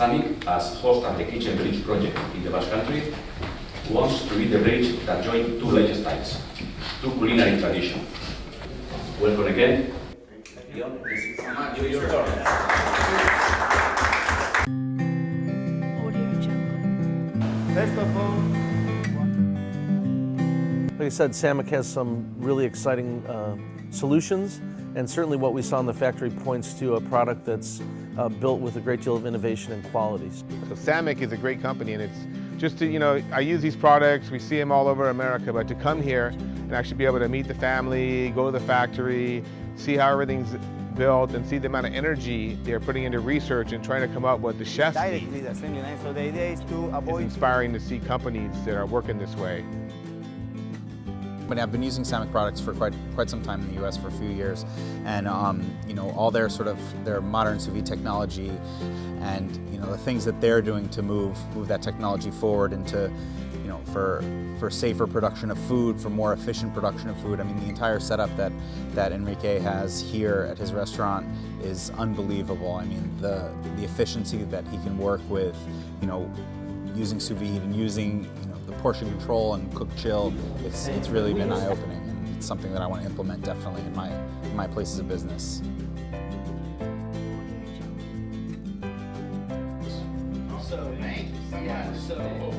SAMMIC, as host of the Kitchen Bridge project in the Basque Country, wants to be the bridge that joins two lifestyles, two culinary traditions. Welcome again. First of all, Like I said, SAMMIC has some really exciting uh, solutions, and certainly what we saw in the factory points to a product that's uh, built with a great deal of innovation and qualities. so Sammic is a great company and it's just to, you know, I use these products, we see them all over America, but to come here and actually be able to meet the family, go to the factory, see how everything's built and see the amount of energy they're putting into research and trying to come up with the chefs need. directly the assembly line. So the idea is to avoid... It's inspiring to see companies that are working this way. But I've been using Sammic products for quite quite some time in the U.S. for a few years, and um, you know all their sort of their modern sous vide technology, and you know the things that they're doing to move move that technology forward into, you know, for for safer production of food, for more efficient production of food. I mean the entire setup that that Enrique has here at his restaurant is unbelievable. I mean the the efficiency that he can work with, you know, using sous vide and using you know, the portion control and cook chill, it's, it's really been eye-opening and it's something that I want to implement definitely in my, in my places of business. So, yeah, so